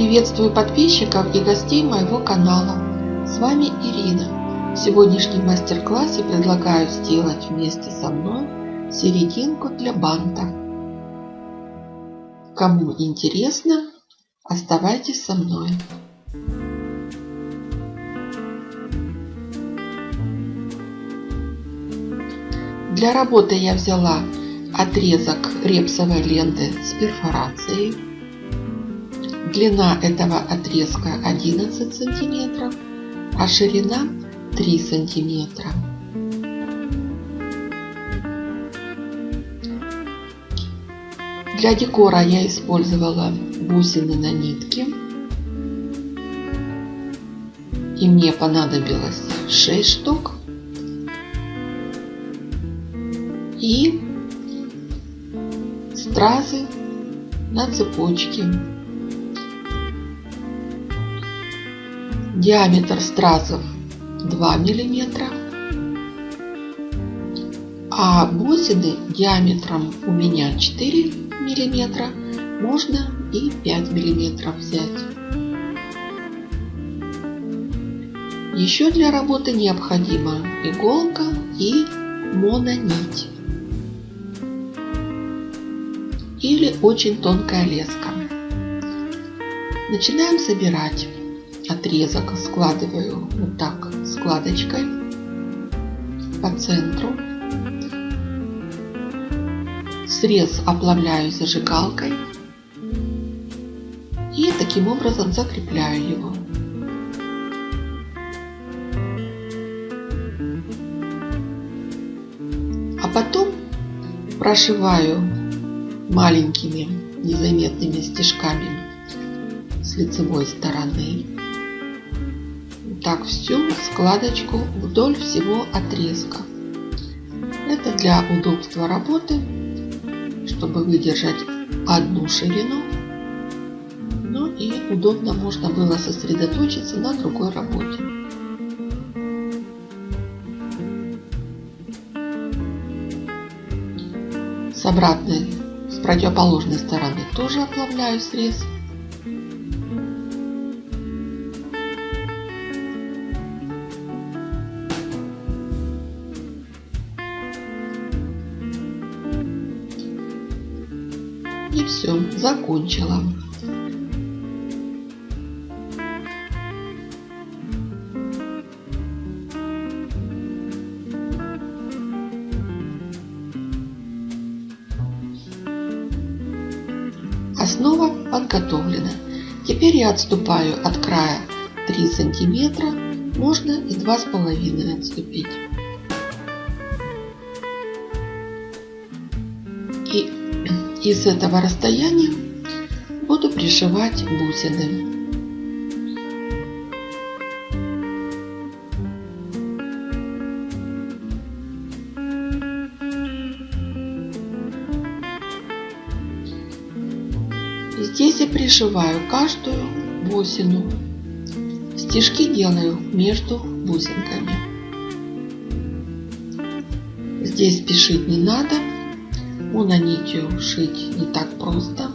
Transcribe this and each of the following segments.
Приветствую подписчиков и гостей моего канала. С вами Ирина. В сегодняшнем мастер-классе предлагаю сделать вместе со мной серединку для банта. Кому интересно, оставайтесь со мной. Для работы я взяла отрезок репсовой ленты с перфорацией. Длина этого отрезка 11 сантиметров, а ширина 3 сантиметра. Для декора я использовала бусины на нитке. И мне понадобилось 6 штук. И стразы на цепочке. Диаметр стразов 2 миллиметра, а бусины диаметром у меня 4 миллиметра, можно и 5 миллиметров взять. Еще для работы необходима иголка и мононить или очень тонкая леска. Начинаем собирать. Отрезок складываю вот так складочкой по центру. Срез оплавляю зажигалкой и таким образом закрепляю его. А потом прошиваю маленькими незаметными стежками с лицевой стороны. Так всю складочку вдоль всего отрезка. Это для удобства работы, чтобы выдержать одну ширину, но и удобно можно было сосредоточиться на другой работе. С обратной с противоположной стороны тоже оплавляю срез. И все, закончила. Основа подготовлена. Теперь я отступаю от края 3 сантиметра, можно и два с половиной отступить. Из этого расстояния буду пришивать бусины. Здесь я пришиваю каждую бусину. Стежки делаю между бусинками. Здесь спешить не надо. Мононитью шить не так просто.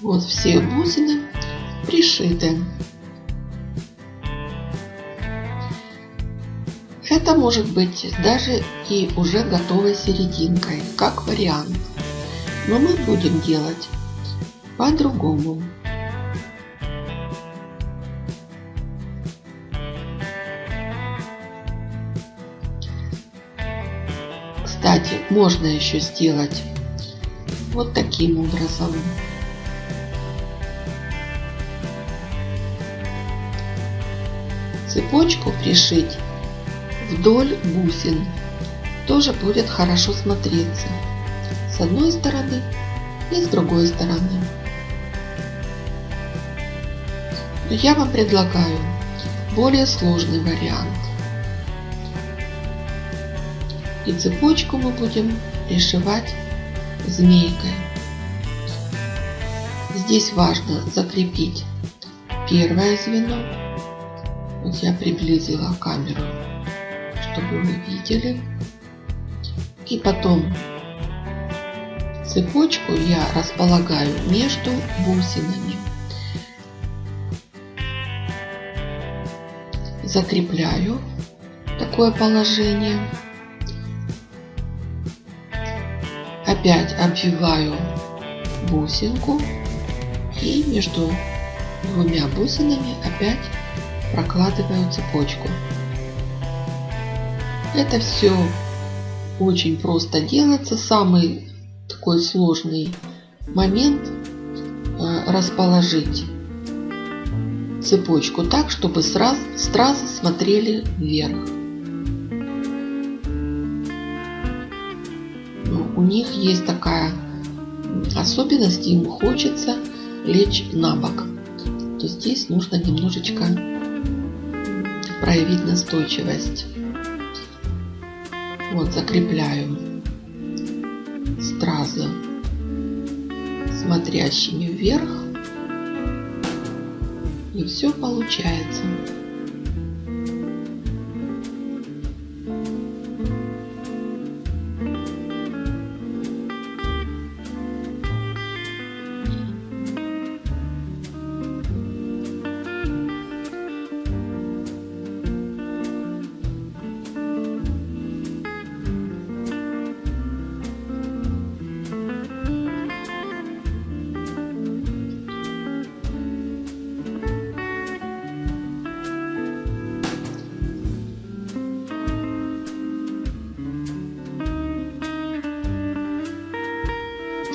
Вот все бусины пришиты. Это может быть даже и уже готовой серединкой, как вариант. Но мы будем делать по-другому. Кстати, можно еще сделать вот таким образом. Цепочку пришить вдоль бусин тоже будет хорошо смотреться с одной стороны и с другой стороны. Но я вам предлагаю более сложный вариант. И цепочку мы будем пришивать змейкой. Здесь важно закрепить первое звено. Вот я приблизила камеру, чтобы вы видели. И потом цепочку я располагаю между бусинами. Закрепляю такое положение. Опять обвиваю бусинку и между двумя бусинами опять прокладываю цепочку. Это все очень просто делается. Самый такой сложный момент э, расположить цепочку так, чтобы сразу, сразу смотрели вверх. Ну, у них есть такая особенность, им хочется лечь на бок. То здесь нужно немножечко проявить настойчивость. Вот закрепляю стразы смотрящими вверх. И все получается.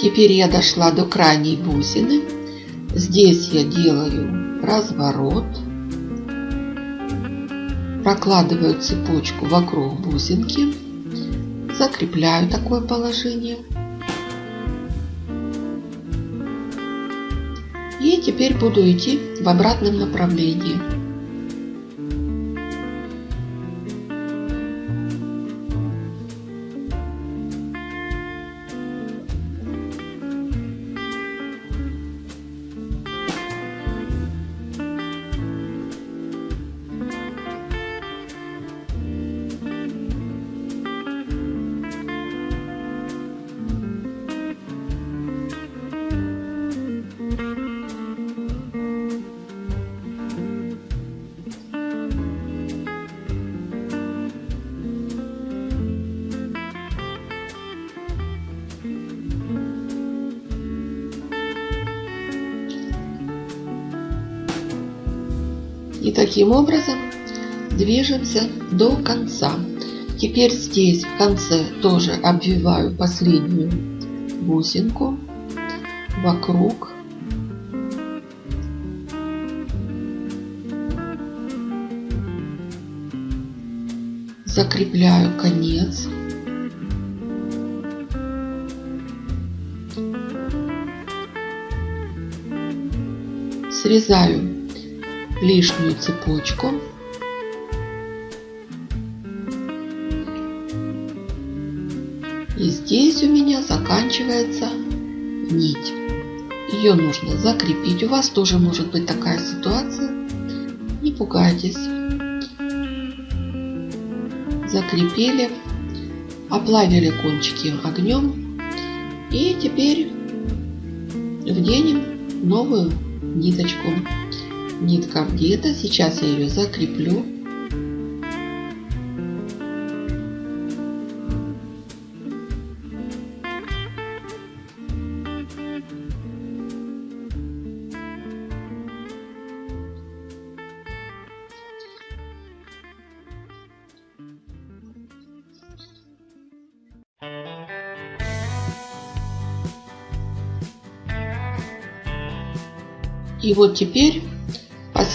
Теперь я дошла до крайней бусины. Здесь я делаю разворот. Прокладываю цепочку вокруг бусинки. Закрепляю такое положение. И теперь буду идти в обратном направлении. И таким образом движемся до конца. Теперь здесь в конце тоже обвиваю последнюю бусинку вокруг. Закрепляю конец. Срезаю лишнюю цепочку. И здесь у меня заканчивается нить. Ее нужно закрепить. У вас тоже может быть такая ситуация. Не пугайтесь. Закрепили. Оплавили кончики огнем. И теперь вденем новую ниточку нитка где-то. Сейчас я ее закреплю. И вот теперь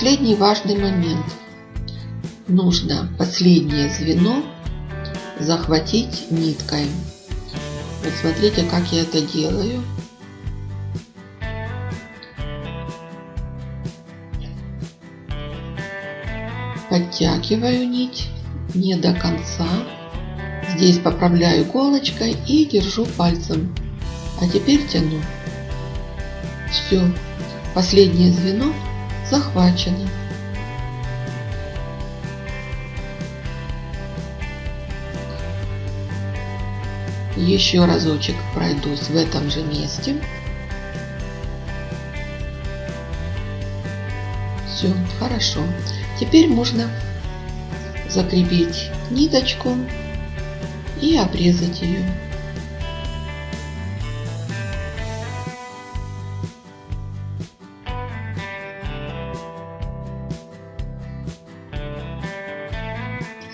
Последний важный момент. Нужно последнее звено захватить ниткой. Вот смотрите, как я это делаю. Подтягиваю нить не до конца. Здесь поправляю иголочкой и держу пальцем. А теперь тяну. Все, последнее звено захвачено. Еще разочек пройдусь в этом же месте. Все, хорошо. Теперь можно закрепить ниточку и обрезать ее.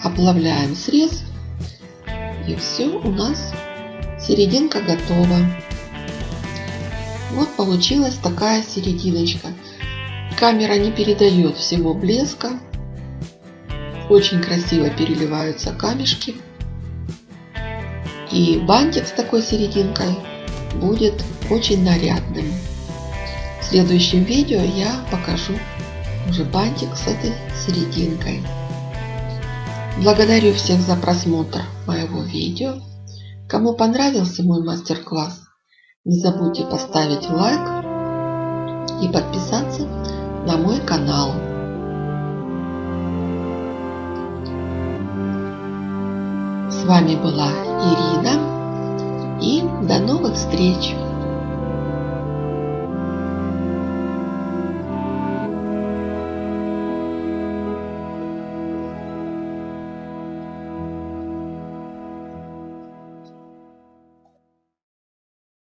Оплавляем срез и все у нас серединка готова. Вот получилась такая серединочка. Камера не передает всего блеска. Очень красиво переливаются камешки. И бантик с такой серединкой будет очень нарядным. В следующем видео я покажу уже бантик с этой серединкой. Благодарю всех за просмотр моего видео. Кому понравился мой мастер-класс, не забудьте поставить лайк и подписаться на мой канал. С вами была Ирина и до новых встреч!